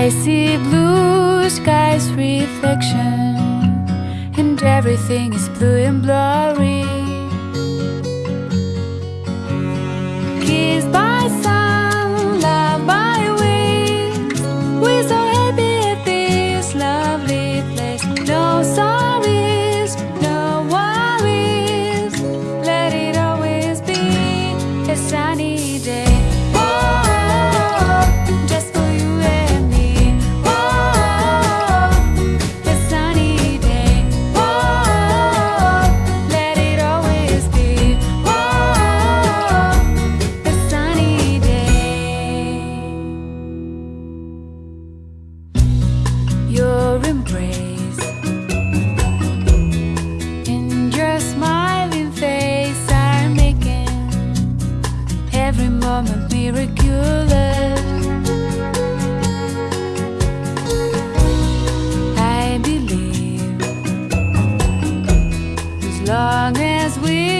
I see blue skies reflection And everything is blue and blurry. miraculous. I believe as long as we